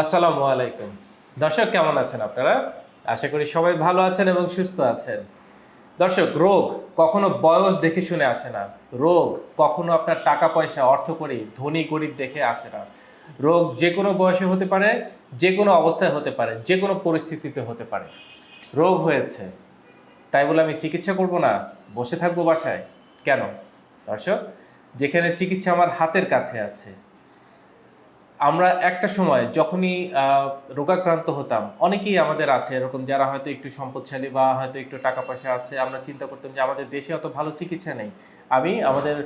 আসসালামু আলাইকুম। দর্শক, কেমন আছেন আপনারা? আশা করি সবাই ভালো আছেন এবং সুস্থ আছেন। দর্শক, রোগ কখনো বয়স দেখে শুনে আসে না। রোগ কখনো আপনার টাকা, পয়সা, অর্থ করি, ধনী, গরিব দেখে আসে না। রোগ যে কোনো বয়সে হতে পারে, যে কোনো অবস্থায় হতে পারে, যে কোনো পরিস্থিতিতে হতে পারে। রোগ হয়েছে। তাই বলে আমি চিকিৎসা করব না? বসে থাকব বাসায়? কেন? দর্শক, যেখানে চিকিৎসা আমার হাতের কাছে আছে আমরা একটা সময় যখনই রোগাক্রান্ত হতাম, অনেকেই আমাদের আছে এরকম যারা হয়তো একটু সম্পদশালী বা হয়তো একটু টাকা পয়সা আছে, আমরা চিন্তা করতাম যে আমাদের দেশে অত ভালো চিকিৎসা নেই। আমি আমাদের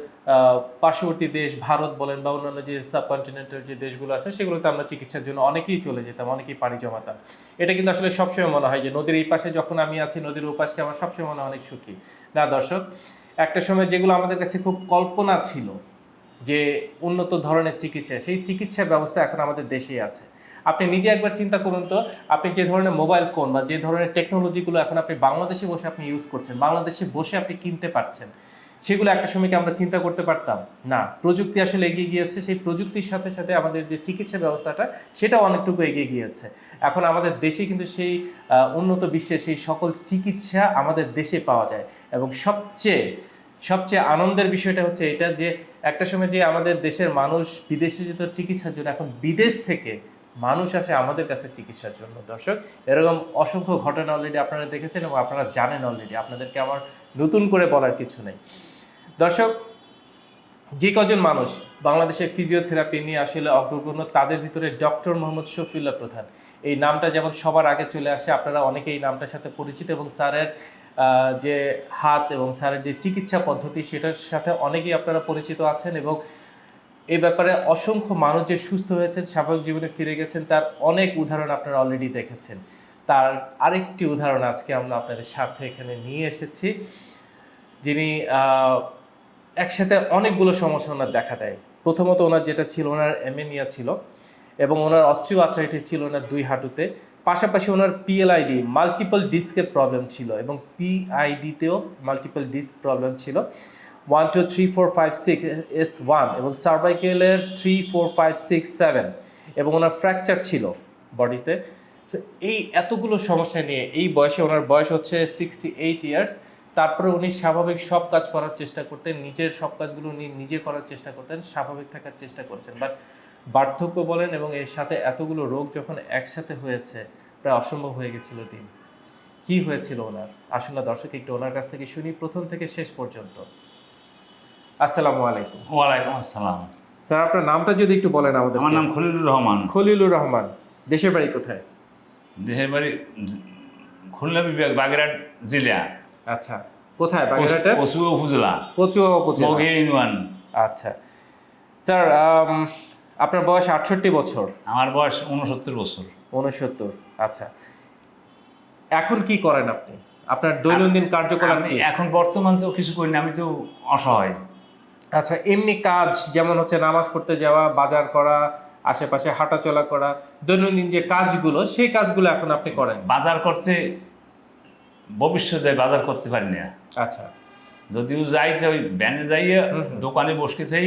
পার্শ্ববর্তী দেশ ভারত বলেন বা অন্যান্য যে সাবকন্টিনেন্টের যে দেশগুলো আছে, সেগুলোতে আমরা চিকিৎসার জন্য অনেকেই চলে যেতাম, অনেকেই পাড়ি জমাতাম। এটা কিন্তু আসলে সবসময় মনে হয় যে নদীর এই পাশে যখন আমি আছি, নদীর ওপাশকে আমার সবসময় মনে হয় অনেক সুখী। না দর্শক, একটা সময় যেগুলো আমাদের কাছে খুব কল্পনা ছিল যে উন্নত ধরনের চিকিৎসা, সেই চিকিৎসা ব্যবস্থা এখন আমাদের দেশেই আছে। আপনি নিজে একবার চিন্তা করুন তো, আপনি যে ধরনের মোবাইল ফোন বা যে ধরনের টেকনোলজিগুলো এখন আপনি বাংলাদেশে বসে আপনি ইউজ করছেন, বাংলাদেশে বসে আপনি কিনতে পারছেন, সেগুলো একটা সময় আমরা চিন্তা করতে পারতাম? না, প্রযুক্তি আসলে এগিয়ে গিয়েছে, সেই প্রযুক্তির সাথে সাথে আমাদের যে চিকিৎসা ব্যবস্থাটা, সেটাও অনেকটুকু এগিয়ে গিয়েছে। এখন আমাদের দেশে কিন্তু সেই উন্নত বিশ্বের সেই সকল চিকিৎসা আমাদের দেশে পাওয়া যায় এবং সবচেয়ে সবচেয়ে আনন্দের বিষয়টা হচ্ছে এটা যে একটা সময় যে আমাদের দেশের মানুষ বিদেশে যেত চিকিৎসার জন্য, এখন বিদেশ থেকে মানুষ আসে আমাদের কাছে চিকিৎসার জন্য। দর্শক, এরকম অসংখ্য ঘটনা অলরেডি আপনারা দেখেছেন এবং আপনারা জানেন অলরেডি আপনাদেরকে আমার নতুন করে বলার কিছু নেই। দর্শক, যে কজন মানুষ বাংলাদেশে ফিজিওথেরাপি নিয়ে আসলে অগ্রগণ্য, তাদের ভিতরে ডক্টর মোহাম্মদ শফিউল্লাহ প্রধান। এই নামটা যেমন সবার আগে চলে আসে, আপনারা অনেকেই এই নামটার সাথে পরিচিত এবং স্যারের যে হাত এবং স্যারের যে চিকিৎসা পদ্ধতি, সেটার সাথে অনেকেই আপনারা পরিচিত আছেন এবং এই ব্যাপারে অসংখ্য মানুষ যে সুস্থ হয়েছেন, স্বাভাবিক জীবনে ফিরে গেছেন, তার অনেক উদাহরণ আপনারা অলরেডি দেখেছেন। তার আরেকটি উদাহরণ আজকে আমরা আপনাদের সাথে এখানে নিয়ে এসেছি, যিনি একসাথে অনেকগুলো সমস্যা ওনার দেখা দেয়। প্রথমত ওনার যেটা ছিল, ওনার এমেনিয়া ছিল এবং ওনার অস্ট্রিও আর্থ্রাইটিস ছিল ওনার দুই হাঁটুতে। পাশাপাশি ওনার পিএলআইডি মাল্টিপল ডিস্কের প্রবলেম ছিল এবং পিআইডিতেও মাল্টিপল ডিস্ক প্রবলেম ছিল। One two three four five six S one এবং সার্ভাইকেলের three four five six seven এবং ওনার ফ্র্যাকচার ছিল বডিতে So, এই এতগুলো সমস্যা নিয়ে এই বয়সে ওনার বয়স হচ্ছে সিক্সটি এইট ইয়ার্স তারপরে উনি স্বাভাবিক সব কাজ করার চেষ্টা করতেন নিজের সব কাজগুলো উনি নিজে করার চেষ্টা করতেন স্বাভাবিক থাকার চেষ্টা করছেন। বাট বার্ধক্য বলেন এবং এর সাথে এতগুলো রোগ যখন একসাথে হয়েছে প্রায় অসম্ভব হয়ে গেছিল দিন। কি হয়েছিল ওনার? আসলে দর্শক একটু ওনার কাছ থেকে শুনি প্রথম থেকে শেষ পর্যন্ত। আসসালামু আলাইকুম। ওয়ালাইকুম আসসালাম। স্যার আপনার নামটা যদি একটু বলেন আমাদের আমার নাম খলিলুর রহমান। খলিলুর রহমান দেশের বাড়ি কোথায়? দেশের বাড়ি খুলনা বিভাগ বাগেরহাট জেলা। আচ্ছা কোথায় বাগেরহাটের? পশু উপজেলা। কচুয়া উপজেলা। ইউনিয়ন। আচ্ছা। স্যার আপনার বয়স আটষট্টি বছর। আমার বয়স উনসত্তর বছর। উনসত্তর আচ্ছা। এখন কি করেন আপনি? আপনার দৈনন্দিন কার্যকলাপ কি? এখন বর্তমান তো কিছু করি না আমি তো অসহায়। আচ্ছা এমনি কাজ যেমন হচ্ছে নামাজ পড়তে যাওয়া বাজার করা আশেপাশে হাঁটাচলা করা দৈনন্দিন যে কাজগুলো সেই কাজগুলো এখন আপনি করেন? বাজার করতে ভবিষ্যতে বাজার করতে পারি না। আচ্ছা। যদিও যাই তো ওই ভ্যানে যাইয়ে। দোকানে বসকে চাই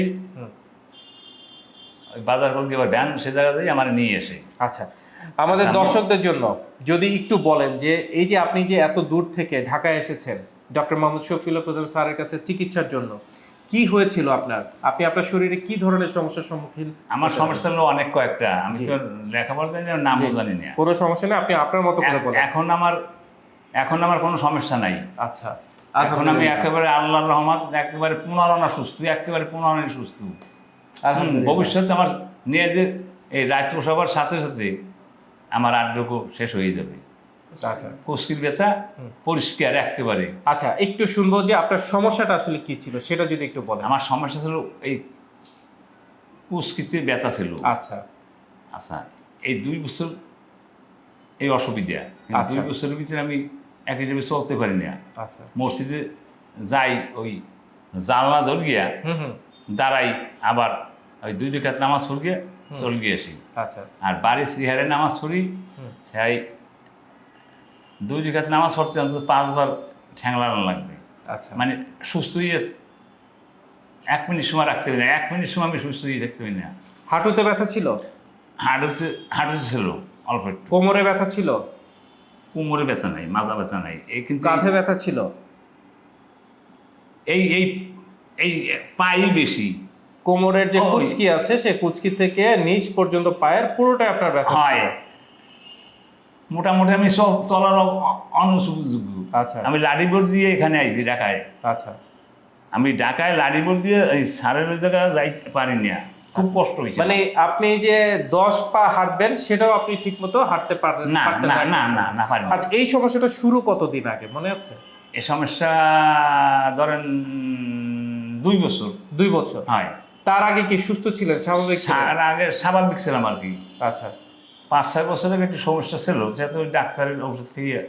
বাজার করতে এবার ভ্যান সে জায়গা যাই আমার নিয়ে এসে। আচ্ছা। আমাদের আচ্ছা, দর্শকদের জন্য যদি একটু বলেন যে এই যে আপনি যে এত দূর থেকে ঢাকায় এসেছেন ডক্টর মোহাম্মদ শফিউল্লাহ প্রধান স্যারের কাছে চিকিৎসার জন্য কি হয়েছিল আপনার? আপনি আপনার শরীরে কি ধরনের সমস্যার সম্মুখীন আমার সমস্যা হলো অনেক কয়েকটা। আমি। তো লেখাপড়া জানি না নামও জানি না। কোনো সমস্যা নেই আপনি আপনার মতো করে বলেন। এখন আমার এখন আমার কোনো সমস্যা নাই। আচ্ছা। এখন আমি একেবারে আল্লাহর রহমত একেবারে পুনরানা সুস্থ একেবারে পুনরানা সুস্থ। আলহামদুলিল্লাহ। ভবিষ্যতে আমার নিয়ে যে এই সবার সাথে সাথে আমার আড্ডকু শেষ হয়ে যাবে। আচ্ছা। কুস্কির বেচা। পরিষ্কার একেবারে। আচ্ছা একটু শুনব যে আপনার সমস্যাটা আসলে কি ছিল সেটা যদি একটু বলেন। আমার সমস্যা ছিল এই কুস্কিতে বেচা ছিল। আচ্ছা। আচ্ছা এই দুই বছর এই অসুবিধা। আচ্ছা। দুই বছরের ভিতরে আমি এক হিসেবে চলতে পারি না। আচ্ছা। মসজিদে যাই ওই জানলা ধর গিয়া হুম হুম। দাঁড়াই আবার ওই দুই রেখাত নামাজ পড় গিয়ে চল গিয়ে আসি। আচ্ছা। আর বাড়ির সিহারে নামাজ পড়ি। সেই দুই রেখাত নামাজ পড়তে অন্তত পাঁচবার ঠ্যাংলানো লাগবে। আচ্ছা। মানে সুস্থ হয়ে এক মিনিট সময় রাখতে পারি না এক মিনিট সময় আমি সুস্থ হয়ে থাকতে পারি না। হাঁটুতে ব্যথা ছিল? হাঁটু হাঁটু ছিল অল্প একটু। কোমরে ব্যথা ছিল? কোমরে ব্যথা নাই মাজা ব্যথা নাই। এই কিন্তু কাঁধে ব্যথা ছিল? এই এই এই পাই বেশি। কোমরের যে কুচকি আছে সেই কুচকি থেকে নিচ পর্যন্ত পায়ের পুরোটাই আপনার ব্যথা হয়। মোটামুটি আমি চল- চলার অনুযোগ্য আচ্ছা। আমি লাডিবোর্ড দিয়ে এখানে আইছি ঢাকায়। আচ্ছা। আমি ঢাকায় লাডিবোর্ড দিয়ে এই সারের জায়গায় যাইতে পারিনি আর। খুব কষ্ট হয়েছে মানে আপনি যে দশ পা হাঁটবেন সেটাও আপনি ঠিক মতো হাঁটতে পারেন না না না না। না না পারিনি। আচ্ছা এই সমস্যাটা শুরু কতদিন আগে মনে আছে? এই সমস্যা ধরেন দুই বছর। দুই বছর। হয়। তার আগে কি সুস্থ ছিলেন? স্বাভাবিক তার আগে স্বাভাবিক ছিলাম আর কি। আচ্ছা। পাঁচ ছয় বছরের একটু সমস্যা ছিল সেহেতু ডাক্তারের ওষুধ খেয়ে।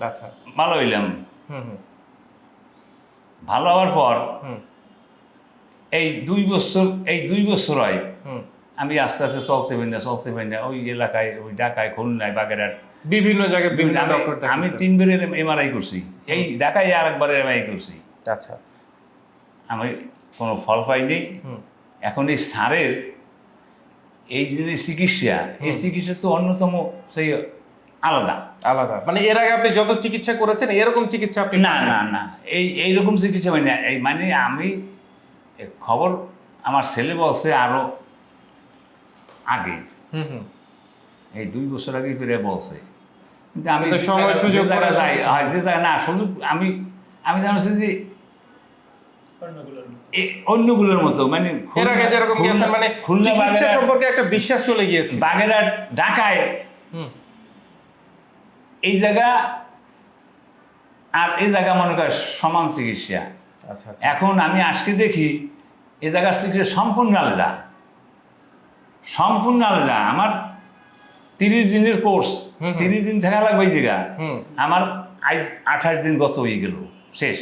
আচ্ছা। ভালো হইলাম। হুম হুম। ভালো হওয়ার পর হুম। এই দুই বছর এই দুই বছর হয় আমি আস্তে আস্তে চলছে না চলছে না ওই এলাকায় ওই ঢাকায় খুলনায় বাগেরহাট। বিভিন্ন জায়গায় বিভিন্ন আমি- তিনবারের এমআরআই করছি। এই ঢাকায় আর একবার এমআরআই করছি। আচ্ছা। আমি কোনো ফল পাইনি। হুম। এখন এই সারের এই যে চিকিৎসা এই চিকিৎসা তো অন্যতম সেই আলাদা। আলাদা। মানে এর আগে আপনি যত চিকিৎসা করেছেন এরকম চিকিৎসা আপনি না না না। এই এইরকম চিকিৎসা মানে। এই মানে আমি খবর আমার ছেলে বলছে আরও আগে। হুম হুম। এই দুই বছর আগে ফিরে বলছে। কিন্তু আমি সময় সুযোগ যে জায়গায় হয় যে না সুযোগ আমি আমি জানছি যে অন্যগুলোর মতো। মানে এর আগে যেরকম গেছেন মানে চিকিৎসা সম্পর্কে একটা বিশ্বাস চলে গিয়েছে। বাগেরহাট ঢাকায়। এই জায়গা আর এই জায়গা মনে কর সমান চিকিৎসা। আচ্ছা আচ্ছা। এখন আমি আজকে দেখি এই জায়গার চিকিৎসা সম্পূর্ণ আলাদা। সম্পূর্ণ আলাদা। আমার তিরিশ দিনের কোর্স। তিরিশ দিন থাকা লাগবে এই জায়গা। হুম। আমার আজ আঠাশ দিন গত হয়ে গেল শেষ।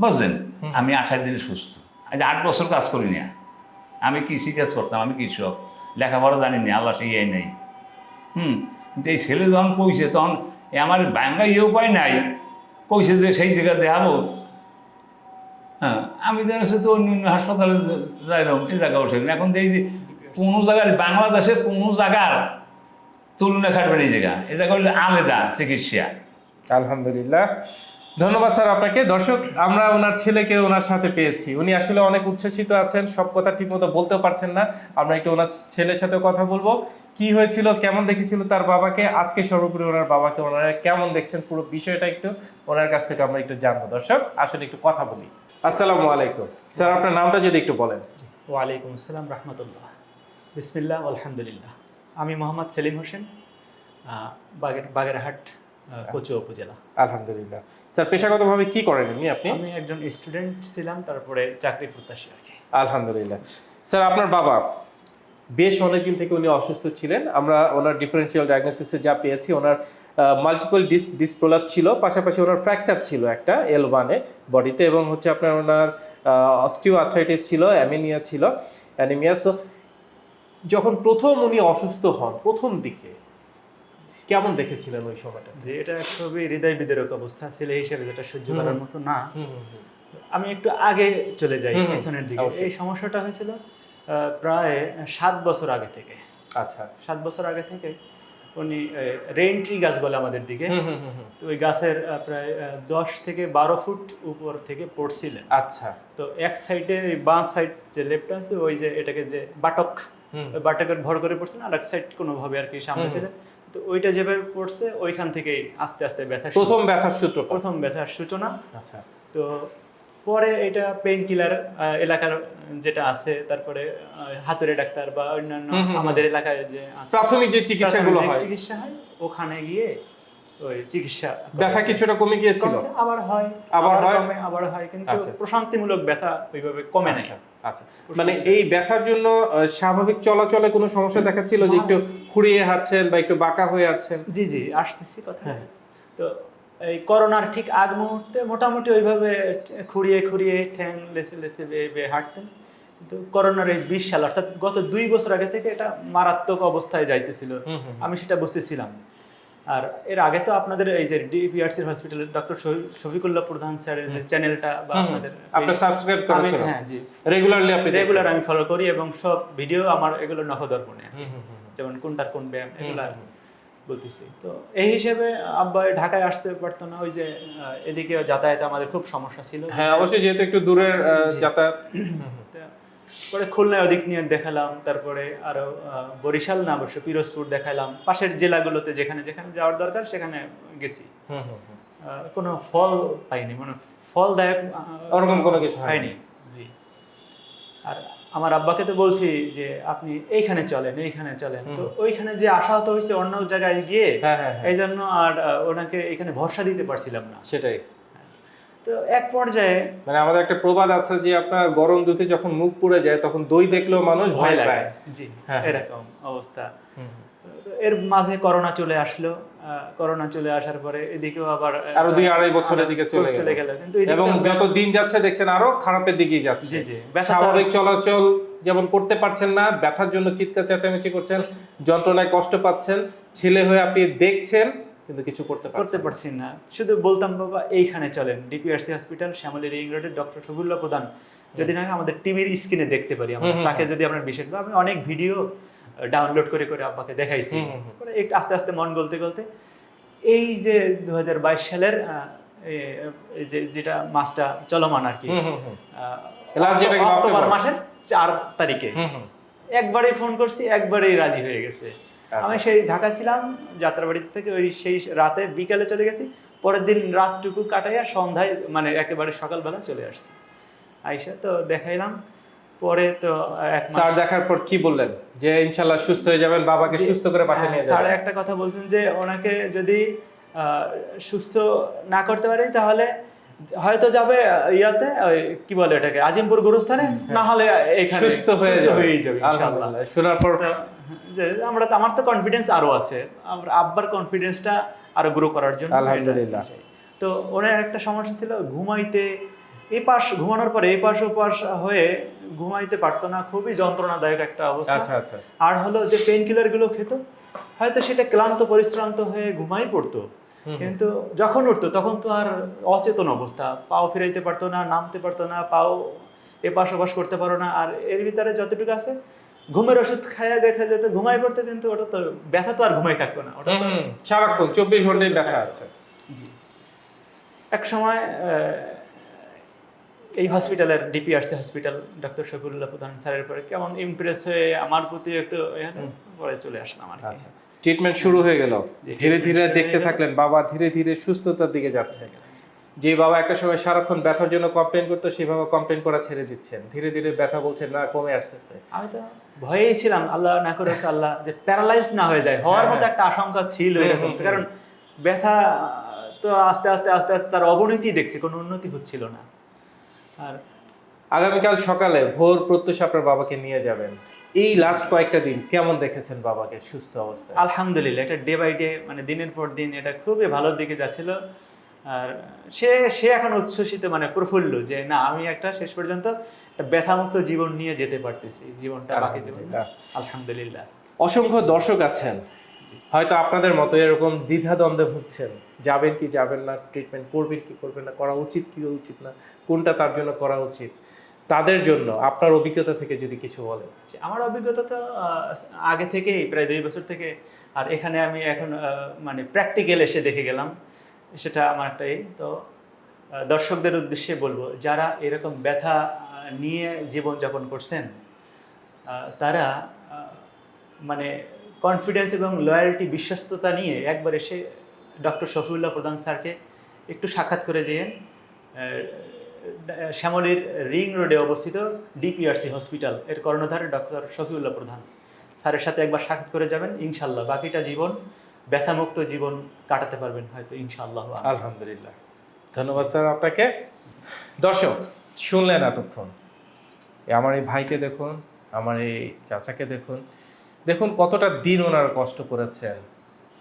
বুঝলেন আমি আঠাশ দিনে সুস্থ। আজ আট বছর কাজ করি না। আমি কৃষি কাজ করতাম? আমি কৃষক। লেখাপড়া জানি না আল্লাহ সেই নাই। হুম? কিন্তু এই ছেলে যখন কইছে তখন এ আমার বাঙ্গা ইয়ে উপায় নাই। কইছে যে সেই জায়গায় দেখাবো। হ্যাঁ আমি জানাচ্ছি তো অন্য অন্য হাসপাতালে যাইলাম এই জায়গা বসে। এখন এই যে কোনো জায়গার বাংলাদেশের কোনো জায়গার তুলনা খাটবে এই জায়গা। এই জায়গা হলো আলাদা চিকিৎসা। আলহামদুলিল্লাহ। ধন্যবাদ স্যার আপনাকে। দর্শক, আমরা ওনার ছেলেকে ওনার সাথে পেয়েছি। উনি আসলে অনেক উচ্ছ্বসিত আছেন, সব কথা ঠিকমতো বলতেও পারছেন না। আমরা একটু ওনার ছেলের সাথে কথা বলব। কি হয়েছিল, কেমন দেখেছিল তার বাবাকে? আজকে সর্বোপরি ওনার বাবাকে ওনারা কেমন দেখছেন? পুরো বিষয়টা একটু ওনার কাছ থেকে আমরা একটু জানব। দর্শক, আসলে একটু কথা বলি। আসসালামু আলাইকুম। স্যার, আপনার নামটা যদি একটু বলেন। ওয়ালাইকুম আসসালাম, রহমতুল্লাহ। বিসমিল্লাহ, আলহামদুলিল্লাহ। আমি মোহাম্মদ সেলিম হোসেন বাগের বাগেরহাট কচুয়া উপজেলা। আলহামদুলিল্লাহ। স্যার পেশাগতভাবে কি করেন এমনি আপনি? আমি একজন স্টুডেন্ট ছিলাম তারপরে চাকরি প্রত্যাশী আর কি। আলহামদুলিল্লাহ। স্যার আপনার বাবা বেশ অনেকদিন থেকে উনি অসুস্থ ছিলেন। আমরা ওনার ডিফারেন্সিয়াল ডায়াগনোসিসে যা পেয়েছি ওনার মাল্টিপল ডিস ডিসপ্রোলাপ ছিল পাশাপাশি ওনার ফ্র্যাকচার ছিল একটা এল ওয়ানে বডিতে এবং হচ্ছে আপনার ওনার অস্টিও আর্থ্রাইটিস ছিল অ্যামিনিয়া ছিল অ্যানিমিয়া সো যখন প্রথম উনি অসুস্থ হন প্রথম দিকে কেমন দেখেছিলেন ওই সময়টা? যে এটা খুবই হৃদয় বিদারক অবস্থা ছেলে হিসেবে যেটা সহ্য করার মতো না। আমি একটু আগে চলে যাই পিছনের দিকে। এই সমস্যাটা হয়েছিল প্রায় সাত বছর আগে থেকে। আচ্ছা। সাত বছর আগে থেকে উনি রেইন ট্রি গাছ বলে আমাদের দিকে। তো ওই গাছের প্রায় দশ থেকে বারো ফুট উপর থেকে পড়ছিলেন। আচ্ছা। তো এক সাইডে বাঁ সাইড যে লেফট আছে ওই যে এটাকে যে বাটক বাটকের ভর করে পড়ছেন আর এক সাইড কোনোভাবে আর কি সামনে ছিলেন। তো ওইটা যেভাবে পড়ছে ওইখান থেকেই আস্তে আস্তে ব্যথা প্রথম ব্যথার সূত্র প্রথম ব্যথার সূচনা। আচ্ছা। তো পরে এটা পেইন কিলার এলাকার যেটা আছে তারপরে হাতুড়ে ডাক্তার বা অন্যান্য। আমাদের এলাকায় যে প্রাথমিক যে চিকিৎসাগুলো হয়। চিকিৎসা হয় ওখানে গিয়ে ওই চিকিৎসা ব্যথা কিছুটা কমে গিয়েছিল? আবার হয় আবার হয়? আবার হয় কিন্তু আচ্ছা। প্রশান্তিমূলক ব্যথা ওইভাবে কমে নাই। আচ্ছা, মানে এই ব্যথার জন্য স্বাভাবিক চলাচলে কোনো সমস্যা দেখাচ্ছিল যে একটু খুঁড়িয়ে হাঁটছেন বা একটু বাঁকা হয়ে যাচ্ছেন জি জি আসতেছি কথা হ্যাঁ। তো এই করোনার ঠিক আগ মুহূর্তে মোটামুটি ওইভাবে খুঁড়িয়ে খুঁড়িয়ে ঠ্যাং লেচে লেচে বেয়ে হাঁটতেন। কিন্তু করোনার এই বিশ সাল অর্থাৎ গত দুই বছর আগে থেকে এটা মারাত্মক অবস্থায় যাইতেছিল। আমি সেটা বুঝতেছিলাম। আর এর আগে তো আপনাদের এই যে ডিপিআরসির হসপিটালের ডক্টর শফিকুল্লাহ প্রধান স্যারের যে চ্যানেলটা বা। আপনাদের আপনি সাবস্ক্রাইব করেছেন হ্যাঁ জি। রেগুলারলি আপনি রেগুলার আমি ফলো করি এবং সব ভিডিও আমার এগুলো নখদর্পণে। যেমন কোনটার কোন ব্যায়াম এগুলো। বলতেছি। তো এই হিসেবে আব্বা ঢাকায় আসতে পারতো না ওই যে এদিকে যাতায়াতে আমাদের খুব সমস্যা ছিল। হ্যাঁ অবশ্যই যেহেতু একটু দূরের যাতায়াত। পরে খুলনায় ওদিক নিয়ে দেখালাম তারপরে আরও আহ, বরিশাল না অবশ্য পিরোজপুর দেখালাম। পাশের জেলাগুলোতে যেখানে যেখানে যাওয়ার দরকার সেখানে গেছি। কোনো ফল পাইনি মানে ফলদায়ক ওরকম কোনো কিছু হয়নি। হয়নি জি। আর আমার আব্বাকে তো বলছি যে আপনি এইখানে চলেন এইখানে চলেন। তো ওইখানে যে আশাহত হয়েছে অন্য জায়গায় গিয়ে হ্যাঁ হ্যাঁ হ্যাঁ। এই জন্য আর ওনাকে এখানে ভরসা দিতে পারছিলাম না। সেটাই। তো এক পর্যায়ে মানে আমাদের একটা প্রবাদ আছে যে আপনার গরম দুধে যখন মুখ পুড়ে যায় তখন দই দেখলেও মানুষ ভয় পায়। জি হ্যাঁ। এরকম অবস্থা। এর মাঝে করোনা চলে আসলো। করোনা চলে আসার পরে এদিকেও আবার আরও দুই আড়াই বছর আরও এদিকে চলে চলে গেল। গেল। কিন্তু এবং যত দিন যাচ্ছে দেখছেন আরও খারাপের দিকেই যাচ্ছে। জি জি স্বাভাবিক চলাচল যেমন করতে পারছেন না ব্যথার জন্য চিৎকার চেঁচামেচি করছেন। যন্ত্রণায় কষ্ট পাচ্ছেন ছেলে হয়ে আপনি দেখছেন কিন্তু কিছু করতে করতে পারছি না। শুধু বলতাম বাবা এইখানে চলেন। ডিপিআরসি হসপিটাল শ্যামলী রিং রোডের ডক্টর সবুল্লাহ প্রধান। যদি না আমাদের টিভির স্ক্রিনে দেখতে পারি আমরা। তাকে যদি আমরা বিশেষ আমি অনেক ভিডিও ডাউনলোড করে করে আব্বাকে দেখাইছি। পরে একটু আস্তে আস্তে মন গলতে গলতে। এই যে দু হাজার বাইশ সালের যেটা মাসটা চলমান আর কি অক্টোবর। মাসের চার তারিখে। একবারেই ফোন করছি একবারেই রাজি হয়ে গেছে। আমি সেই ঢাকা ছিলাম যাত্রাবাড়ি থেকে ওই সেই রাতে বিকালে চলে গেছি। পরের দিন রাতটুকু কাটাইয়া সন্ধ্যায় মানে একেবারে সকালবেলা চলে আসছি। আইসা তো দেখাইলাম পরে তো স্যার দেখার পর কি বললেন? যে ইনশাল্লাহ সুস্থ হয়ে যাবেন বাবাকে সুস্থ করে পাশে হ্যাঁ, নিয়ে স্যার একটা কথা বলছেন যে ওনাকে যদি আহ, সুস্থ না করতে পারি তাহলে হয়তো যাবে ইয়াতে ওই কি বলে এটাকে আজিমপুর গুরুস্থানে না হলে সুস্থ হয়ে যাবে। শোনার পর যে আমরা তো আমার তো কনফিডেন্স আরও আছে। আমরা আব্বার কনফিডেন্সটা আরও গ্রো করার জন্য আলহামদুলিল্লাহ। তো ওনার একটা সমস্যা ছিল ঘুমাইতে এই পাশ ঘুমানোর পরে এই পাশ ওপাশ হয়ে ঘুমাইতে পারতো না খুবই যন্ত্রণাদায়ক একটা অবস্থা। আচ্ছা আচ্ছা। আর হলো যে পেন কিলারগুলো খেত হয়তো সেটা ক্লান্ত পরিশ্রান্ত হয়ে ঘুমাই পড়তো। কিন্তু যখন উঠতো তখন তো আর অচেতন অবস্থা। পাও ফিরাইতে পারতো না নামতে পারতো না পাও এপাশ ওপাশ করতে পারো না। আর এর ভিতরে যতটুকু আছে ঘুমের ওষুধ খাইয়া দেখা যেত ঘুমাই পড়তো কিন্তু ওটা তো ব্যথা তো আর ঘুমাই থাকতো না ওটা তো সারাক্ষণ চব্বিশ ঘন্টায় ব্যথা আছে। জি। এক সময় এই হসপিটালের ডিপিআরসি হসপিটাল ডক্টর শফিউল্লাহ প্রধান স্যারের পরে কেমন ইমপ্রেস হয়ে আমার প্রতি একটু পরে চলে আসলাম আর কি। আচ্ছা ট্রিটমেন্ট শুরু হয়ে গেল। ধীরে ধীরে দেখতে থাকলেন বাবা ধীরে ধীরে সুস্থতার দিকে যাচ্ছে। যে বাবা একটা সময় সারাক্ষণ ব্যথার জন্য কমপ্লেন করতো সেই বাবা কমপ্লেন করা ছেড়ে দিচ্ছেন। ধীরে ধীরে ব্যথা বলছেন না কমে আসতেছে। আমি তো ভয়েই ছিলাম আল্লাহ না করে আল্লাহ যে প্যারালাইজড না হয়ে যায়। হওয়ার হ্যাঁ, মতো একটা আশঙ্কা ছিল এরকম। হুম, হুম। কারণ ব্যথা তো আস্তে আস্তে আস্তে আস্তে তার অবনতি দেখছি কোনো উন্নতি হচ্ছিল না। আর আগামীকাল সকালে ভোর প্রত্যুষ আপনার বাবাকে নিয়ে যাবেন। এই লাস্ট কয়েকটা দিন কেমন দেখেছেন বাবাকে? সুস্থ অবস্থায়? আলহামদুলিল্লাহ এটা ডে বাই ডে মানে দিনের পর দিন এটা খুবই ভালোর দিকে যাচ্ছিল। আর সে সে এখন উচ্ছ্বসিত মানে প্রফুল্ল যে না আমি একটা শেষ পর্যন্ত ব্যথামুক্ত জীবন নিয়ে যেতে পারতেছি। জীবনটা বাকি জীবন আলহামদুলিল্লাহ। অসংখ্য দর্শক আছেন। হয়তো আপনাদের মতো এরকম দ্বিধাদ্বন্দ্বে ভুগছেন। যাবেন কি যাবেন না ট্রিটমেন্ট করবেন কি করবেন না করা উচিত কি উচিত না কোনটা তার জন্য করা উচিত তাদের জন্য আপনার অভিজ্ঞতা থেকে যদি কিছু বলেন। যে আমার অভিজ্ঞতা তো আগে থেকেই প্রায় দুই বছর থেকে আর এখানে আমি এখন মানে প্র্যাকটিক্যাল এসে দেখে গেলাম। সেটা আমার একটাই তো দর্শকদের উদ্দেশ্যে বলব, যারা এরকম ব্যথা নিয়ে জীবনযাপন করছেন তারা মানে কনফিডেন্স এবং লয়্যালটি বিশ্বস্ততা নিয়ে একবার এসে ডক্টর শফিউল্লাহ প্রধান স্যারকে একটু সাক্ষাৎ করে যেয়েন শ্যামলীর রিং রোডে অবস্থিত ডিপিআরসি হসপিটাল, এর কর্ণধার ডক্টর শফিউল্লাহ প্রধান। স্যারের সাথে একবার সাক্ষাৎ করে যাবেন, ইনশাল্লাহ, বাকিটা জীবন ব্যথামুক্ত জীবন কাটাতে পারবেন হয়তো ইনশাল্লাহ আলহামদুলিল্লাহ। ধন্যবাদ স্যার আপনাকে। দর্শক, শুনলেন এতক্ষণ। আমার এই ভাইকে দেখুন, আমার এই চাচাকে দেখুন। দেখুন কতটা দিন ওনারা কষ্ট করেছেন।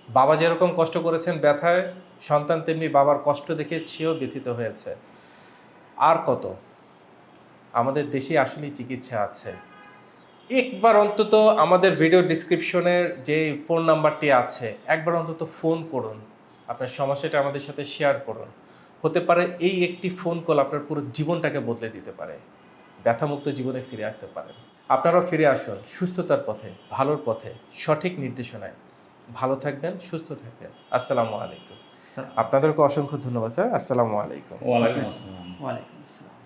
বাবা যেরকম কষ্ট করেছেন ব্যথায়, সন্তান তেমনি বাবার কষ্ট দেখে সেও ব্যথিত হয়েছে। আর কত? আমাদের দেশে আসলেই চিকিৎসা আছে। একবার অন্তত আমাদের ভিডিও ডিসক্রিপশনের যে ফোন নাম্বারটি আছে একবার অন্তত ফোন করুন। আপনার সমস্যাটা আমাদের সাথে শেয়ার করুন। হতে পারে এই একটি ফোন কল আপনার পুরো জীবনটাকে বদলে দিতে পারে। ব্যথামুক্ত জীবনে ফিরে আসতে পারেন। আপনারাও ফিরে আসুন সুস্থতার পথে ভালোর পথে সঠিক নির্দেশনায়। ভালো থাকবেন সুস্থ থাকবেন। আসসালামু আলাইকুম। আপনাদেরকে অসংখ্য ধন্যবাদ স্যার। আসসালামু আলাইকুম। ওয়ালাইকুম আসসালাম। ওয়ালাইকুম আসসালাম।